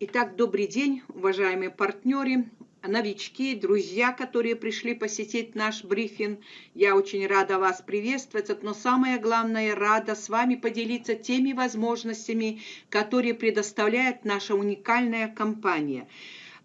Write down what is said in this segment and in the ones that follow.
Итак, добрый день, уважаемые партнеры, новички, друзья, которые пришли посетить наш брифинг. Я очень рада вас приветствовать, но самое главное, рада с вами поделиться теми возможностями, которые предоставляет наша уникальная компания.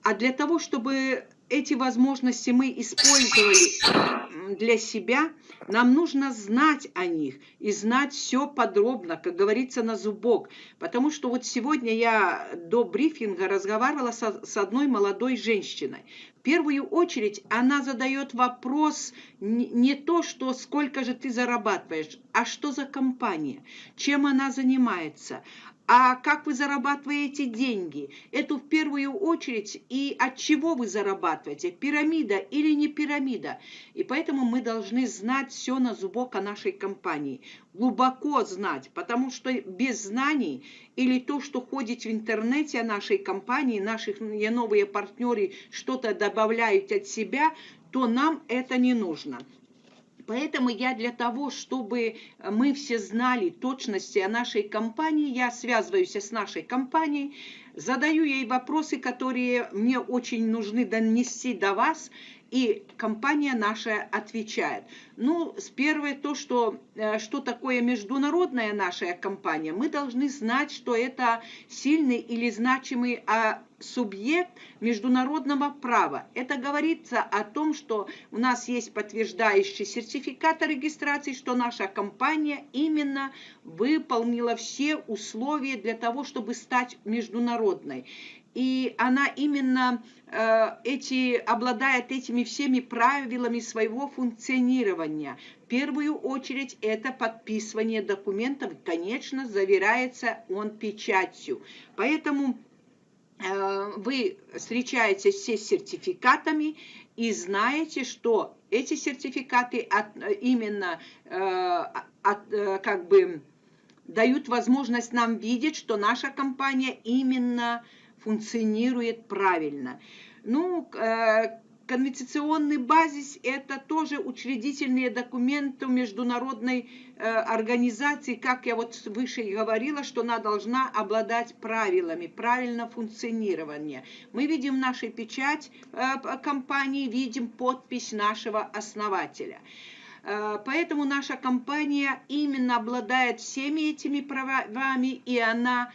А для того, чтобы эти возможности мы использовали для себя, нам нужно знать о них и знать все подробно, как говорится, на зубок. Потому что вот сегодня я до брифинга разговаривала со, с одной молодой женщиной. В первую очередь она задает вопрос не, не то, что сколько же ты зарабатываешь, а что за компания, чем она занимается. А как вы зарабатываете деньги? Это в первую очередь и от чего вы зарабатываете? Пирамида или не пирамида? И поэтому мы должны знать все на зубок о нашей компании. Глубоко знать, потому что без знаний или то, что ходит в интернете о нашей компании, наших новые партнеры что-то добавляют от себя, то нам это не нужно. Поэтому я для того, чтобы мы все знали точности о нашей компании, я связываюсь с нашей компанией, задаю ей вопросы, которые мне очень нужны донести до вас, и компания наша отвечает. Ну, с первой то, что, э, что такое международная наша компания, мы должны знать, что это сильный или значимый а, субъект международного права. Это говорится о том, что у нас есть подтверждающий сертификат о регистрации, что наша компания именно выполнила все условия для того, чтобы стать международной и она именно э, эти, обладает этими всеми правилами своего функционирования. В первую очередь это подписывание документов, конечно, заверяется он печатью. Поэтому вы встречаетесь все с сертификатами и знаете, что эти сертификаты от, именно э, от, э, как бы дают возможность нам видеть, что наша компания именно функционирует правильно. Ну, э, конвенционный базис – это тоже учредительные документы международной э, организации, как я вот выше говорила, что она должна обладать правилами, правильно функционирования. Мы видим нашу печать э, компании, видим подпись нашего основателя. Поэтому наша компания именно обладает всеми этими правами, и она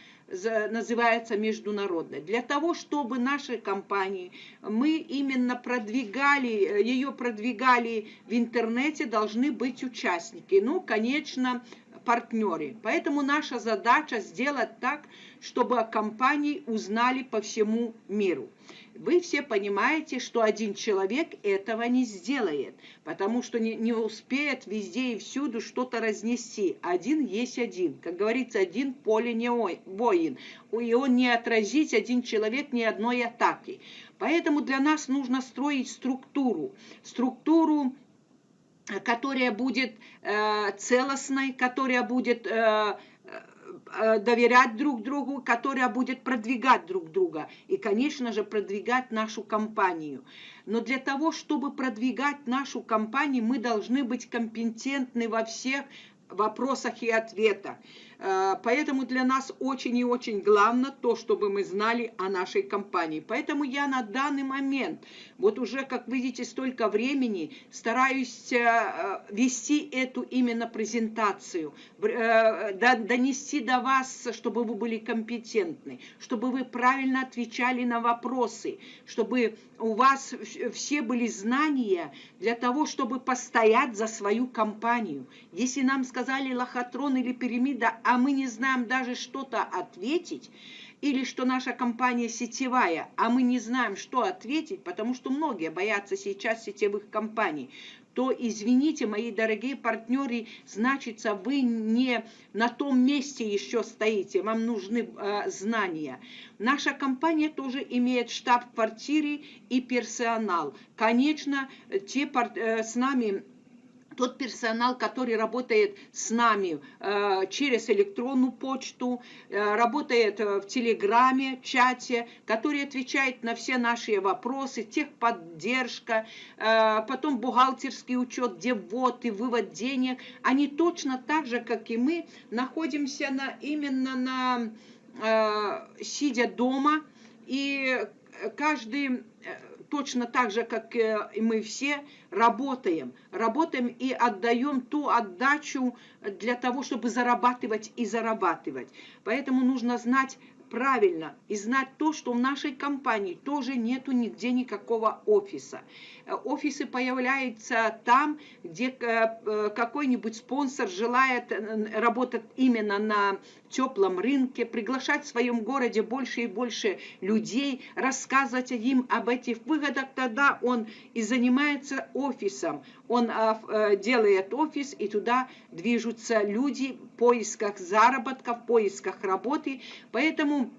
называется международной. Для того, чтобы наши компании, мы именно продвигали, ее продвигали в интернете, должны быть участники. Ну, конечно, партнеры. Поэтому наша задача сделать так, чтобы о компании узнали по всему миру. Вы все понимаете, что один человек этого не сделает, потому что не, не успеет везде и всюду что-то разнести. Один есть один. Как говорится, один поле не воин. И он не отразить, один человек, ни одной атаки. Поэтому для нас нужно строить структуру. Структуру которая будет э, целостной, которая будет э, Э, доверять друг другу, которая будет продвигать друг друга и, конечно же, продвигать нашу компанию. Но для того, чтобы продвигать нашу компанию, мы должны быть компетентны во всех вопросах и ответах. Э, поэтому для нас очень и очень главное то, чтобы мы знали о нашей компании. Поэтому я на данный момент, вот уже, как видите, столько времени стараюсь э, вести эту именно презентацию, э, донести до вас, чтобы вы были компетентны, чтобы вы правильно отвечали на вопросы, чтобы у вас все были знания для того, чтобы постоять за свою компанию. Если нам сказали лохотрон или пирамида, а мы не знаем даже что-то ответить, или что наша компания сетевая, а мы не знаем, что ответить, потому что многие боятся сейчас сетевых компаний, то, извините, мои дорогие партнеры, значится, вы не на том месте еще стоите, вам нужны э, знания. Наша компания тоже имеет штаб-квартиры и персонал. Конечно, те э, с нами тот персонал, который работает с нами э, через электронную почту, э, работает э, в Телеграме, чате, который отвечает на все наши вопросы, техподдержка, потом бухгалтерский учет, где ввод и вывод денег, они точно так же, как и мы, находимся на, именно на, сидя дома, И каждый точно так же, как и мы все, работаем. Работаем и отдаем ту отдачу для того, чтобы зарабатывать и зарабатывать. Поэтому нужно знать правильно и знать то, что в нашей компании тоже нету нигде никакого офиса. Э, офисы появляются там, где э, э, какой-нибудь спонсор желает работать именно на теплом рынке, приглашать в своем городе больше и больше людей, рассказывать им об этих выгодах, тогда он и занимается офисом. Он делает офис, и туда движутся люди в поисках заработка, в поисках работы. Поэтому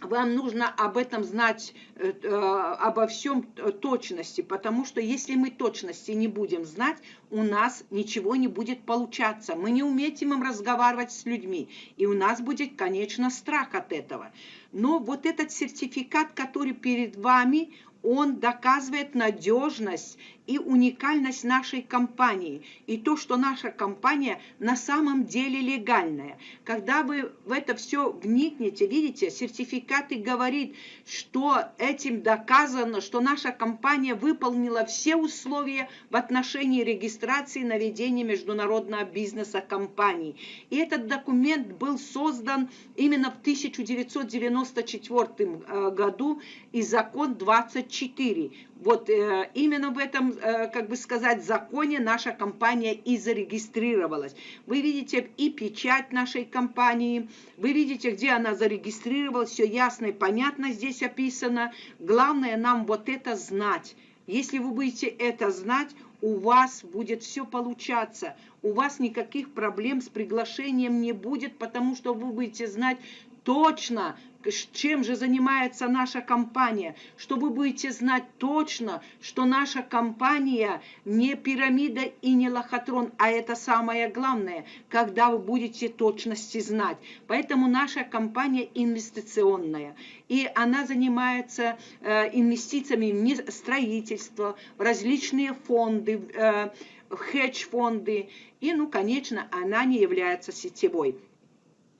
вам нужно об этом знать, э, э, обо всем точности, потому что если мы точности не будем знать, у нас ничего не будет получаться. Мы не умеем разговаривать с людьми, и у нас будет, конечно, страх от этого. Но вот этот сертификат, который перед вами, он доказывает надежность и уникальность нашей компании, и то, что наша компания на самом деле легальная. Когда вы в это все вникнете, видите, сертификаты говорит, что этим доказано, что наша компания выполнила все условия в отношении регистрации на ведение международного бизнеса компании. И этот документ был создан именно в 1994 э, году, и закон 24 вот э, именно в этом, как бы сказать, законе наша компания и зарегистрировалась. Вы видите и печать нашей компании, вы видите, где она зарегистрировалась, все ясно и понятно здесь описано. Главное нам вот это знать. Если вы будете это знать, у вас будет все получаться. У вас никаких проблем с приглашением не будет, потому что вы будете знать точно, чем же занимается наша компания, что вы будете знать точно, что наша компания не пирамида и не лохотрон, а это самое главное, когда вы будете точности знать. Поэтому наша компания инвестиционная, и она занимается э, инвестициями в строительство, в различные фонды, э, в хедж-фонды, и, ну, конечно, она не является сетевой.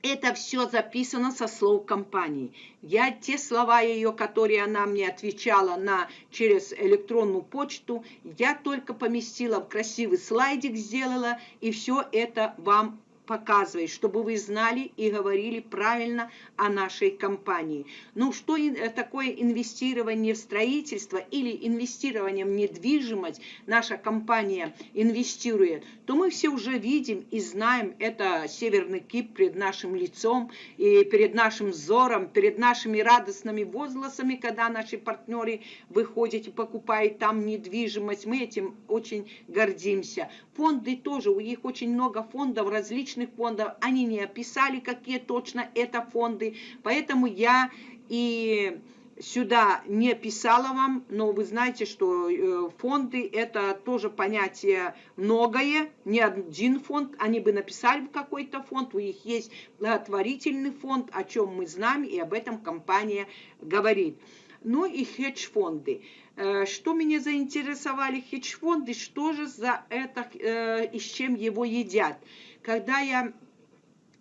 Это все записано со слов компании. Я те слова ее, которые она мне отвечала на, через электронную почту, я только поместила в красивый слайдик, сделала, и все это вам показывает, чтобы вы знали и говорили правильно о нашей компании. Ну, что э, такое инвестирование в строительство или инвестирование в недвижимость наша компания инвестирует, то мы все уже видим и знаем, это Северный Кип перед нашим лицом и перед нашим взором, перед нашими радостными возгласами, когда наши партнеры выходят и покупают там недвижимость. Мы этим очень гордимся. Фонды тоже, у них очень много фондов различных различных фондов, они не описали, какие точно это фонды, поэтому я и сюда не писала вам, но вы знаете, что э, фонды это тоже понятие многое, не один фонд, они бы написали какой-то фонд, у них есть благотворительный фонд, о чем мы знаем, и об этом компания говорит. Ну и хедж-фонды. Э, что меня заинтересовали хедж-фонды, что же за это э, и с чем его едят? Когда я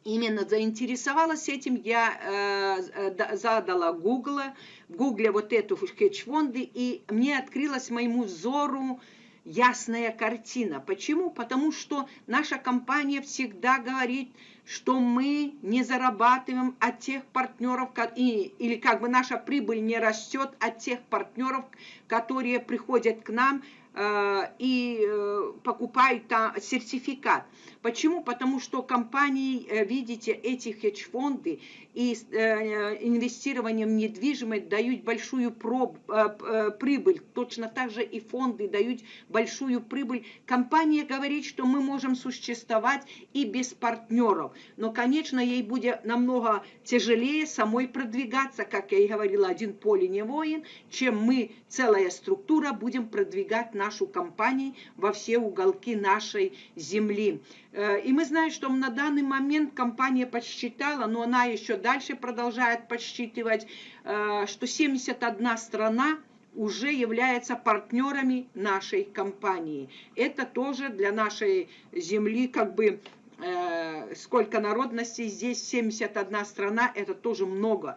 именно заинтересовалась этим, я э, задала Google, в Гугле вот эту хедж-фонды, и мне открылась моему взору ясная картина. Почему? Потому что наша компания всегда говорит, что мы не зарабатываем от тех партнеров, и, или как бы наша прибыль не растет от тех партнеров, которые приходят к нам Э, и э, покупают там сертификат. Почему? Потому что компании, э, видите, эти хедж-фонды и инвестированием в недвижимость дают большую прибыль. Точно так же и фонды дают большую прибыль. Компания говорит, что мы можем существовать и без партнеров. Но, конечно, ей будет намного тяжелее самой продвигаться, как я и говорила, один поле не воин, чем мы, целая структура, будем продвигать наш нашу компанию во все уголки нашей земли. Э, и мы знаем, что на данный момент компания подсчитала, но она еще дальше продолжает подсчитывать, э, что 71 страна уже является партнерами нашей компании. Это тоже для нашей земли как бы э, сколько народностей здесь 71 страна, это тоже много.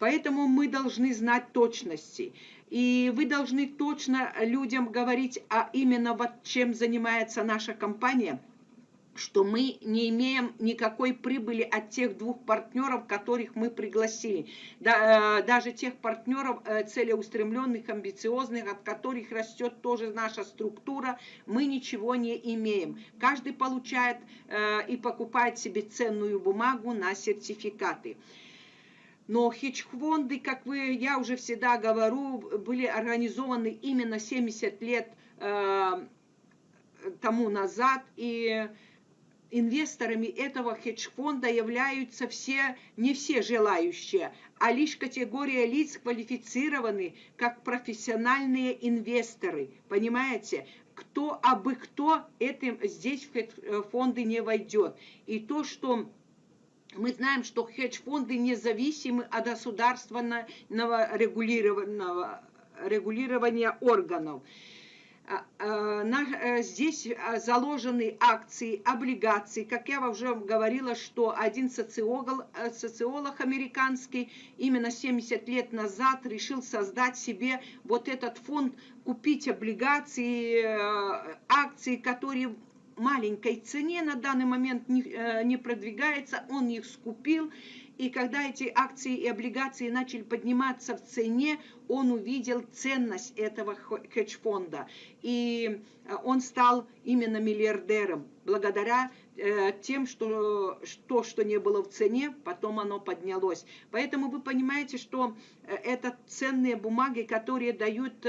Поэтому мы должны знать точности. И вы должны точно людям говорить, а именно вот чем занимается наша компания – что мы не имеем никакой прибыли от тех двух партнеров, которых мы пригласили. Да, э, даже тех партнеров э, целеустремленных, амбициозных, от которых растет тоже наша структура, мы ничего не имеем. Каждый получает э, и покупает себе ценную бумагу на сертификаты. Но хедж-фонды, как вы, я уже всегда говорю, были организованы именно 70 лет тому назад, и инвесторами этого хедж-фонда являются все, не все желающие, а лишь категория лиц квалифицированы как профессиональные инвесторы. Понимаете? Кто, а бы кто этим здесь в хедж-фонды не войдет. И то, что мы знаем, что хедж-фонды независимы от государственного регулированного регулирования органов. А, а, э, здесь а, заложены акции, облигации. Как я уже говорила, что один социолог, э, социолог американский именно 70 лет назад решил создать себе вот этот фонд, купить облигации, э, акции, которые маленькой цене на данный момент не, не продвигается, он их скупил, и когда эти акции и облигации начали подниматься в цене, он увидел ценность этого хедж-фонда. И э, он стал именно миллиардером благодаря э, тем, что то, что не было в цене, потом оно поднялось. Поэтому вы понимаете, что э, это ценные бумаги, которые дают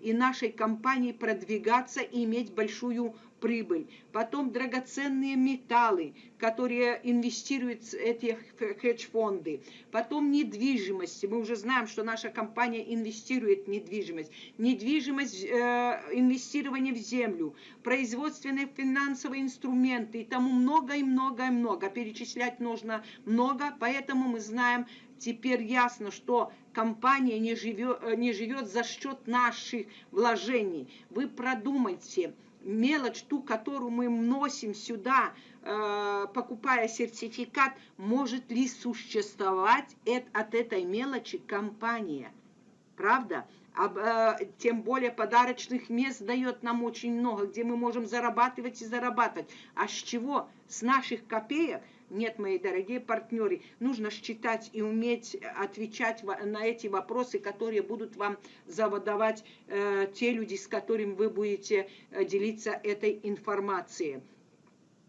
и нашей компании продвигаться и иметь большую прибыль. Потом драгоценные металлы, которые инвестируют эти хедж-фонды. Потом недвижимость. Мы уже знаем, что наша компания инвестирует в недвижимость. Недвижимость, э, инвестирование в землю, производственные финансовые инструменты и тому много и много и много. Перечислять нужно много, поэтому мы знаем, теперь ясно, что компания не живет, не живет за счет наших вложений. Вы продумайте, мелочь, ту, которую мы вносим сюда, э, покупая сертификат, может ли существовать от этой мелочи компания. Правда? Э, тем более подарочных мест дает нам очень много, где мы можем зарабатывать и зарабатывать. А с чего? С наших копеек – нет, мои дорогие партнеры, нужно считать и уметь отвечать на эти вопросы, которые будут вам задавать э, те люди, с которыми вы будете э, делиться этой информацией.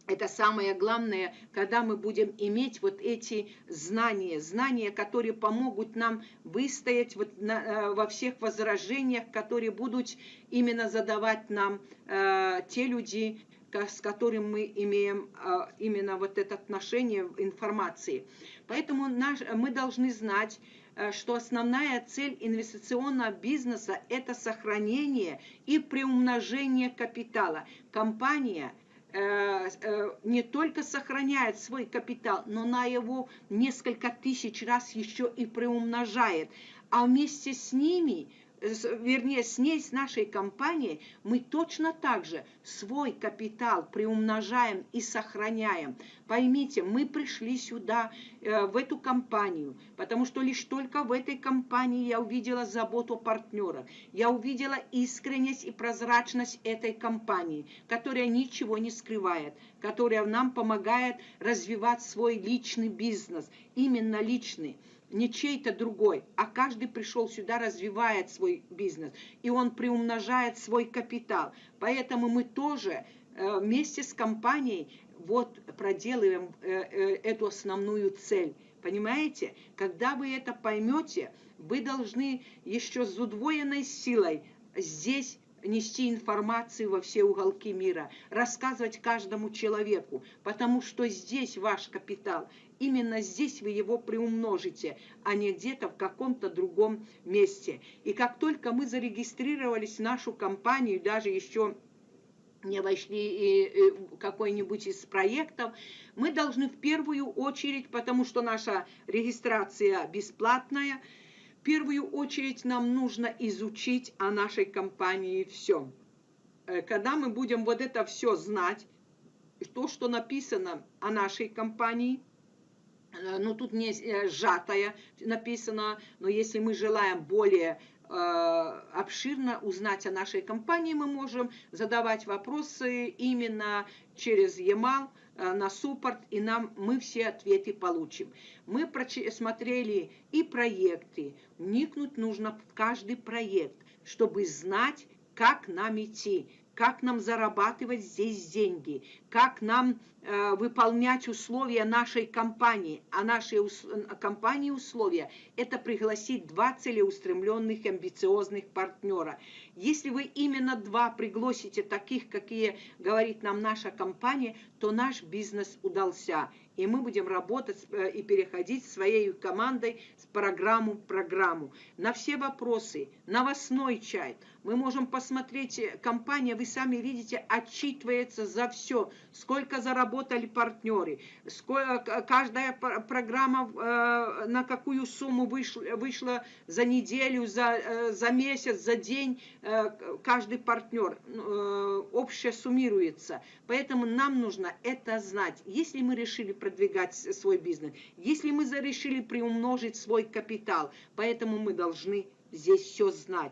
Это самое главное, когда мы будем иметь вот эти знания, знания, которые помогут нам выстоять вот на, э, во всех возражениях, которые будут именно задавать нам э, те люди, с которым мы имеем а, именно вот это отношение информации. Поэтому наш, мы должны знать, э, что основная цель инвестиционного бизнеса – это сохранение и приумножение капитала. Компания э, э, не только сохраняет свой капитал, но на его несколько тысяч раз еще и приумножает. А вместе с ними вернее, с ней, с нашей компанией, мы точно так же свой капитал приумножаем и сохраняем. Поймите, мы пришли сюда, э, в эту компанию, потому что лишь только в этой компании я увидела заботу партнера, я увидела искренность и прозрачность этой компании, которая ничего не скрывает, которая нам помогает развивать свой личный бизнес, именно личный не чей-то другой, а каждый пришел сюда, развивает свой бизнес, и он приумножает свой капитал. Поэтому мы тоже э, вместе с компанией вот проделываем э, э, эту основную цель. Понимаете? Когда вы это поймете, вы должны еще с удвоенной силой здесь нести информацию во все уголки мира, рассказывать каждому человеку, потому что здесь ваш капитал, именно здесь вы его приумножите, а не где-то в каком-то другом месте. И как только мы зарегистрировались в нашу компанию, даже еще не вошли какой-нибудь из проектов, мы должны в первую очередь, потому что наша регистрация бесплатная, первую очередь нам нужно изучить о нашей компании все. Э, когда мы будем вот это все знать, то, что написано о нашей компании, ну тут не сжатая написано, но если мы желаем более обширно узнать о нашей компании, мы можем задавать вопросы именно через e-mail на суппорт, и нам мы все ответы получим. Мы просмотрели и проекты, вникнуть нужно в каждый проект, чтобы знать, как нам идти, как нам зарабатывать здесь деньги, как нам э, выполнять условия нашей компании. А нашей ус компании условия – это пригласить два целеустремленных, амбициозных партнера. Если вы именно два пригласите таких, какие говорит нам наша компания, то наш бизнес удался и мы будем работать э, и переходить своей командой с программу в программу. На все вопросы, новостной чай, мы можем посмотреть, э, компания, вы сами видите, отчитывается за все, сколько заработали партнеры, сколько, каждая программа э, на какую сумму вышла, вышла за неделю, за, за месяц, за день, каждый партнер, общее суммируется. Поэтому нам нужно это знать. Если мы решили продвигать свой бизнес, если мы решили приумножить свой капитал, поэтому мы должны здесь все знать.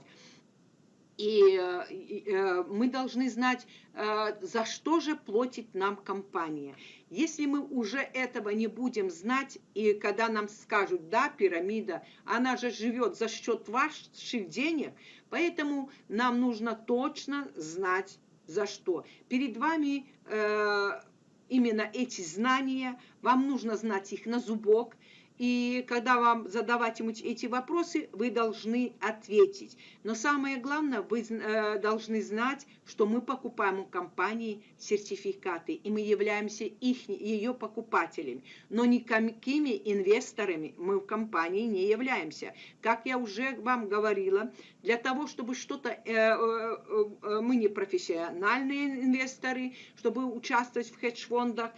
И, и э, мы должны знать, э, за что же платит нам компания. Если мы уже этого не будем знать, и когда нам скажут, да, пирамида, она же живет за счет ваших денег, поэтому нам нужно точно знать, за что. Перед вами э, именно эти знания, вам нужно знать их на зубок, и когда вам задавать ему эти вопросы, вы должны ответить. Но самое главное, вы э, должны знать, что мы покупаем у компании сертификаты, и мы являемся их, ее покупателями. Но никакими инвесторами мы в компании не являемся. Как я уже вам говорила, для того, чтобы что-то... Э, э, мы не профессиональные инвесторы, чтобы участвовать в хедж-фондах,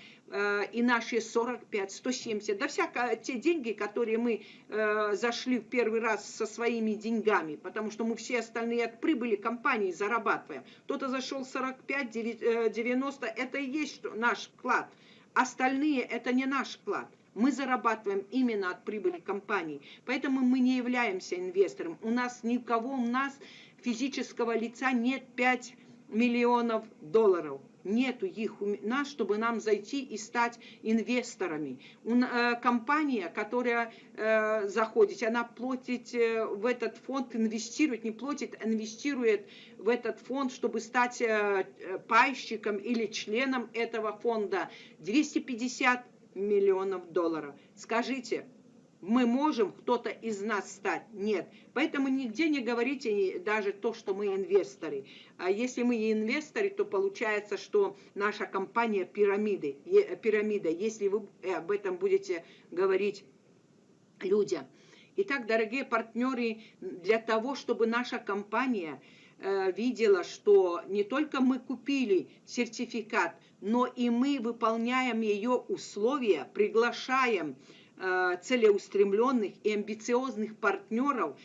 и наши 45, 170, да всяко те деньги, которые мы э, зашли в первый раз со своими деньгами, потому что мы все остальные от прибыли компании зарабатываем. Кто-то зашел 45, 90, э, это и есть наш вклад. Остальные это не наш вклад. Мы зарабатываем именно от прибыли компании. Поэтому мы не являемся инвестором. У нас никого, у нас физического лица нет 5 миллионов долларов нету их у нас, чтобы нам зайти и стать инвесторами. Э, компания, которая э, заходит, она платит э, в этот фонд, инвестирует, не платит, инвестирует в этот фонд, чтобы стать пайщиком или членом этого фонда 250 миллионов долларов. Скажите, мы можем кто-то из нас стать. Нет. Поэтому нигде не говорите даже то, что мы инвесторы. А если мы инвесторы, то получается, что наша компания пирамиды, пирамида, если вы об этом будете говорить людям. Итак, дорогие партнеры, для того, чтобы наша компания э, видела, что не только мы купили сертификат, но и мы выполняем ее условия, приглашаем Э, целеустремленных и амбициозных партнеров.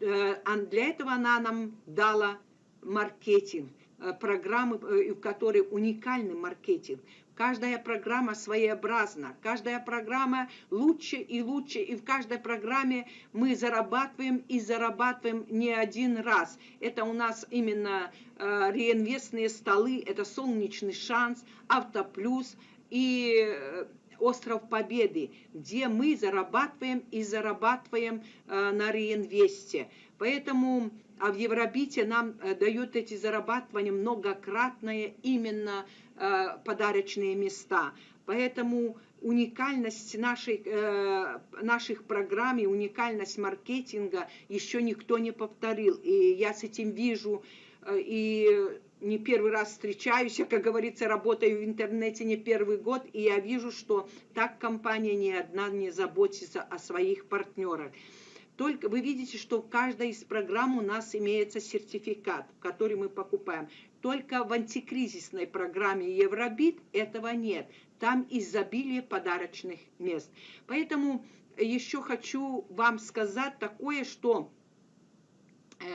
Э, а для этого она нам дала маркетинг, э, программы, в которой уникальный маркетинг. Каждая программа своеобразна, каждая программа лучше и лучше, и в каждой программе мы зарабатываем и зарабатываем не один раз. Это у нас именно э, реинвестные столы, это солнечный шанс, автоплюс и остров Победы, где мы зарабатываем и зарабатываем э, на реинвесте. Поэтому а в Евробите нам э, дают эти зарабатывания многократные именно э, подарочные места. Поэтому уникальность нашей, э, наших программ и уникальность маркетинга еще никто не повторил. И я с этим вижу э, и не первый раз встречаюсь, я, как говорится, работаю в интернете не первый год, и я вижу, что так компания ни одна не заботится о своих партнерах. Только вы видите, что в каждой из программ у нас имеется сертификат, который мы покупаем. Только в антикризисной программе Евробит этого нет. Там изобилие подарочных мест. Поэтому еще хочу вам сказать такое, что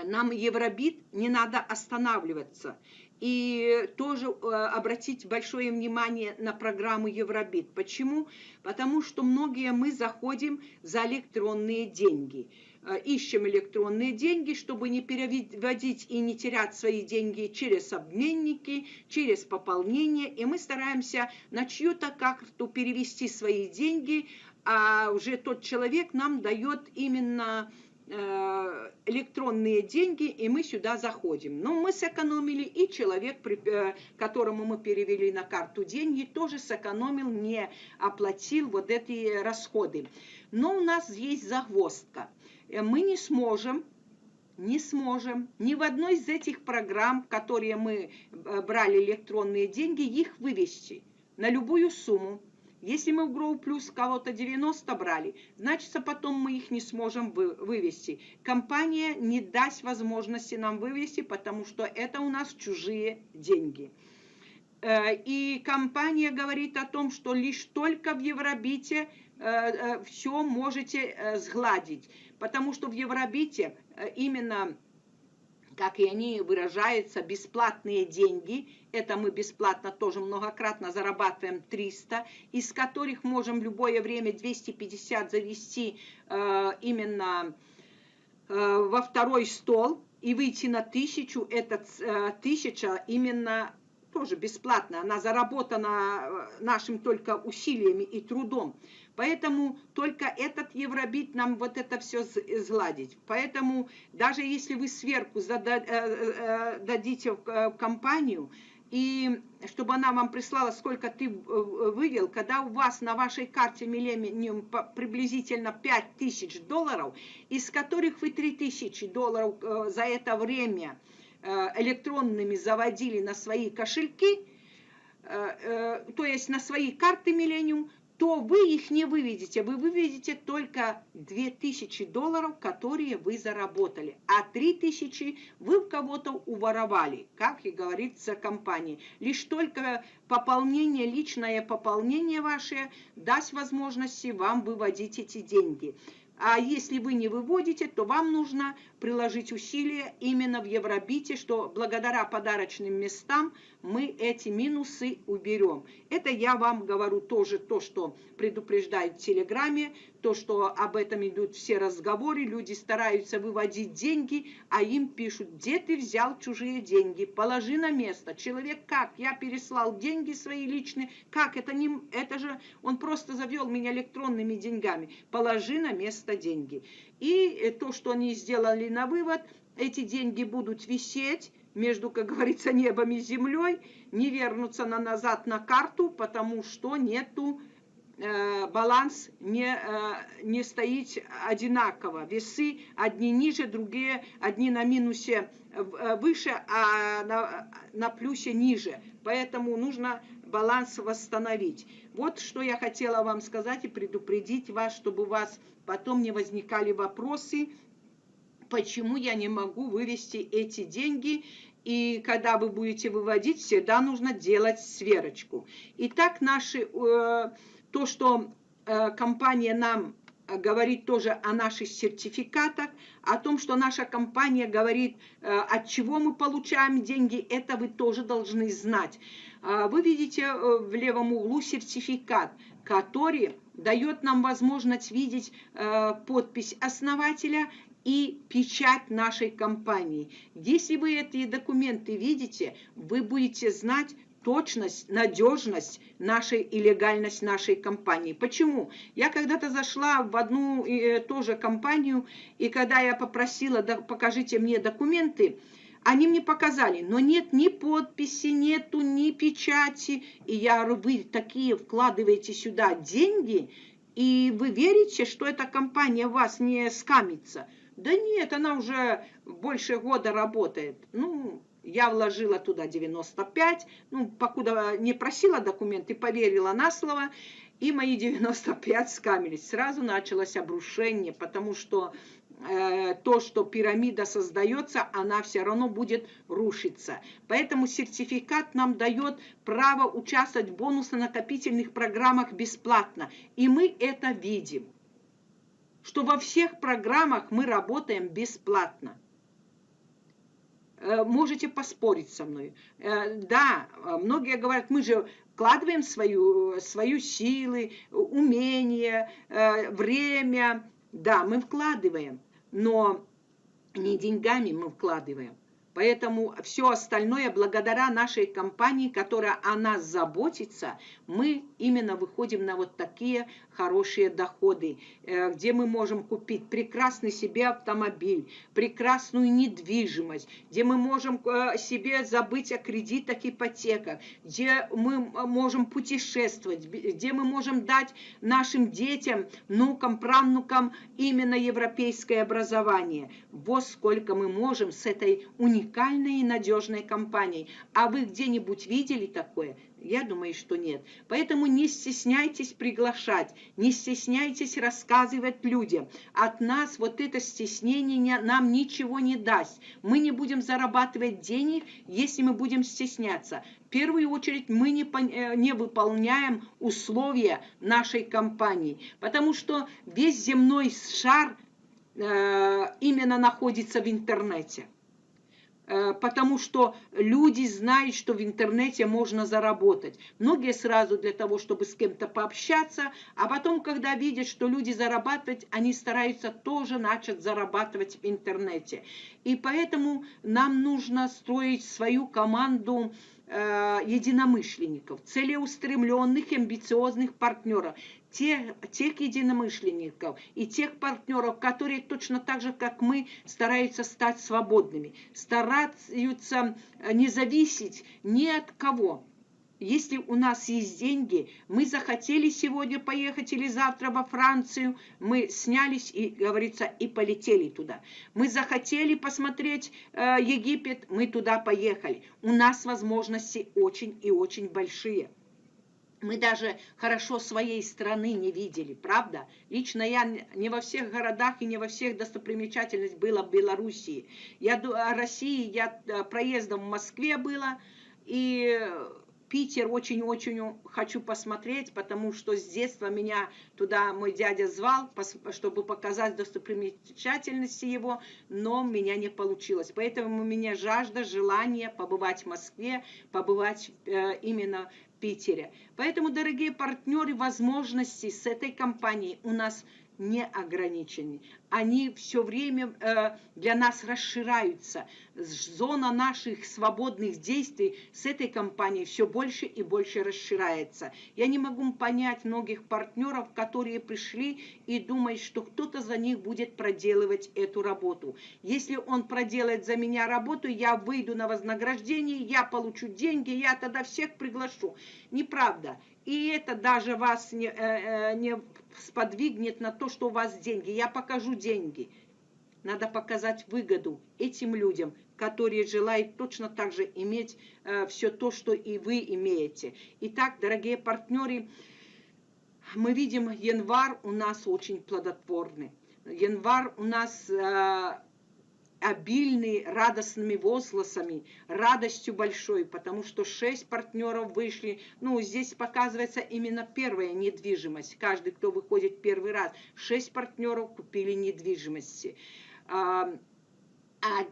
нам Евробит не надо останавливаться. и тоже э, обратить большое внимание на программу Евробит. Почему? Потому что многие мы заходим за электронные деньги. Э, ищем электронные деньги, чтобы не переводить и не терять свои деньги через обменники, через пополнение. И мы стараемся на чью-то карту перевести свои деньги, а уже тот человек нам дает именно Э, электронные деньги, и мы сюда заходим. Но мы сэкономили, и человек, э, которому мы перевели на карту деньги, тоже сэкономил, не оплатил вот эти расходы. Но у нас есть загвоздка. Э, мы не сможем не сможем ни в одной из этих программ, которые мы брали электронные деньги, их вывести на любую сумму. Если мы в Grow Plus кого-то 90 брали, значит, потом мы их не сможем вы, вывести. Компания не даст возможности нам вывести, потому что это у нас чужие деньги. Э, и компания говорит о том, что лишь только в Евробите э, э, все можете сгладить, потому что в Евробите именно как и они выражаются, бесплатные деньги. Это мы бесплатно тоже многократно зарабатываем 300, из которых можем в любое время 250 завести э, именно э, во второй стол и выйти на тысячу. Это э, именно тоже бесплатно. Она заработана э, нашим только усилиями и трудом. Поэтому только этот евробит нам вот это все сгладить. Поэтому даже если вы сверху э, э, дадите в компанию, и чтобы она вам прислала, сколько ты вывел, когда у вас на вашей карте Millennium приблизительно 5000 долларов, из которых вы 3000 долларов за это время электронными заводили на свои кошельки, то есть на свои карты Millennium, то вы их не выведете. Вы выведете только 2000 долларов, которые вы заработали. А 3000 вы в кого-то уворовали, как и говорится компании. Лишь только пополнение, личное пополнение ваше даст возможности вам выводить эти деньги. А если вы не выводите, то вам нужно приложить усилия именно в Евробите, что благодаря подарочным местам мы эти минусы уберем. Это я вам говорю тоже то, что предупреждают в Телеграме, то, что об этом идут все разговоры, люди стараются выводить деньги, а им пишут, где ты взял чужие деньги, положи на место. Человек как? Я переслал деньги свои личные, как? Это, не, это же он просто завел меня электронными деньгами. Положи на место деньги. И э, то, что они сделали на вывод, эти деньги будут висеть между, как говорится, небом и землей, не вернутся на назад на карту, потому что нету э, баланс не, э, не стоит одинаково. Весы одни ниже, другие, одни на минусе э, выше, а на, на плюсе ниже. Поэтому нужно баланс восстановить. Вот что я хотела вам сказать и предупредить вас, чтобы у вас потом не возникали вопросы, почему я не могу вывести эти деньги. И когда вы будете выводить, всегда нужно делать сверочку. Итак, наши, э, то, что э, компания нам говорит тоже о наших сертификатах, о том, что наша компания говорит, э, от чего мы получаем деньги, это вы тоже должны знать. Вы видите в левом углу сертификат, который дает нам возможность видеть подпись основателя и печать нашей компании. Если вы эти документы видите, вы будете знать точность, надежность нашей и легальность нашей компании. Почему? Я когда-то зашла в одну э, тоже компанию, и когда я попросила, да, покажите мне документы, они мне показали, но нет ни подписи, нету ни печати. И я говорю, вы такие вкладываете сюда деньги, и вы верите, что эта компания вас не скамится? Да нет, она уже больше года работает. Ну, я вложила туда 95, ну, покуда не просила документы, поверила на слово, и мои 95 скамились. Сразу началось обрушение, потому что то, что пирамида создается, она все равно будет рушиться. Поэтому сертификат нам дает право участвовать в бонусно-накопительных программах бесплатно. И мы это видим что во всех программах мы работаем бесплатно. можете поспорить со мной. Да, многие говорят, мы же вкладываем свою, свою силы, умения, время. Да, мы вкладываем, но не деньгами мы вкладываем. Поэтому все остальное, благодаря нашей компании, которая о нас заботится, мы именно выходим на вот такие хорошие доходы, э, где мы можем купить прекрасный себе автомобиль, прекрасную недвижимость, где мы можем э, себе забыть о кредитах, ипотеках, где мы можем путешествовать, где мы можем дать нашим детям, внукам, правнукам именно европейское образование. Вот сколько мы можем с этой уникальной и надежной компанией. А вы где-нибудь видели такое? Я думаю, что нет. Поэтому не стесняйтесь приглашать, не стесняйтесь рассказывать людям. От нас вот это стеснение нам ничего не даст. Мы не будем зарабатывать денег, если мы будем стесняться. В первую очередь мы не, э, не выполняем условия нашей компании, потому что весь земной шар э, именно находится в интернете. Э, потому что люди знают, что в интернете можно заработать. Многие сразу для того, чтобы с кем-то пообщаться, а потом, когда видят, что люди зарабатывают, они стараются тоже начать зарабатывать в интернете. И поэтому нам нужно строить свою команду э, единомышленников, целеустремленных, амбициозных партнеров, тех, тех единомышленников и тех партнеров, которые точно так же, как мы, стараются стать свободными, стараются э, не зависеть ни от кого. Если у нас есть деньги, мы захотели сегодня поехать или завтра во Францию, мы снялись и, говорится, и полетели туда. Мы захотели посмотреть э, Египет, мы туда поехали. У нас возможности очень и очень большие. Мы даже хорошо своей страны не видели, правда? Лично я не во всех городах и не во всех достопримечательностях была в Белоруссии. Я о России, я э, проездом в Москве была, и Питер очень-очень хочу посмотреть, потому что с детства меня туда мой дядя звал, чтобы показать достопримечательности его, но у меня не получилось. Поэтому у меня жажда, желание побывать в Москве, побывать э, именно Питере. Поэтому, дорогие партнеры, возможности с этой компанией у нас не ограничены. Они все время э, для нас расширяются. Зона наших свободных действий с этой компанией все больше и больше расширяется. Я не могу понять многих партнеров, которые пришли и думают, что кто-то за них будет проделывать эту работу. Если он проделает за меня работу, я выйду на вознаграждение, я получу деньги, я тогда всех приглашу. Неправда. И это даже вас не, э, э, не сподвигнет на то, что у вас деньги. Я покажу деньги. Надо показать выгоду этим людям, которые желают точно так же иметь э, все то, что и вы имеете. Итак, дорогие партнеры, мы видим, январь у нас очень плодотворный. Январь у нас э, обильный радостными возгласами, радостью большой, потому что шесть партнеров вышли. Ну, здесь показывается именно первая недвижимость. Каждый, кто выходит первый раз, шесть партнеров купили недвижимости. А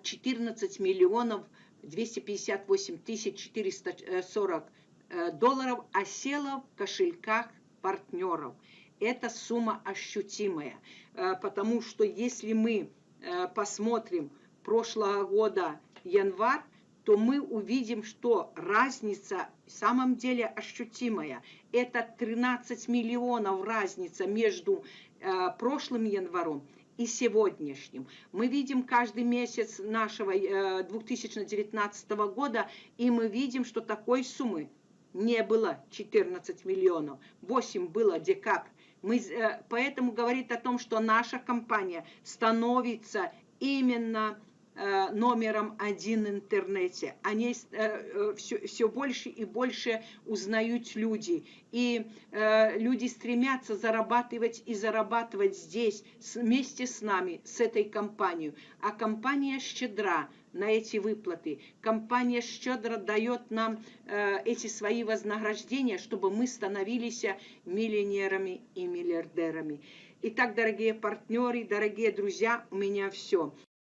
14 а миллионов 258 тысяч 440 э, долларов осело в кошельках партнеров. Эта сумма ощутимая, э, потому что если мы Э, посмотрим прошлого года январь, то мы увидим, что разница в самом деле ощутимая. Это 13 миллионов разница между э, прошлым январем и сегодняшним. Мы видим каждый месяц нашего э, 2019 года, и мы видим, что такой суммы не было 14 миллионов, 8 было декабрь. Мы, э, поэтому говорит о том, что наша компания становится именно номером один в интернете. Они все, э, все больше и больше узнают люди. И люди стремятся зарабатывать и зарабатывать здесь вместе с нами, с этой компанией. А компания щедра на эти выплаты. Компания щедро дает нам э, эти свои вознаграждения, чтобы мы становились миллионерами и миллиардерами. Итак, дорогие партнеры, дорогие друзья, у меня все.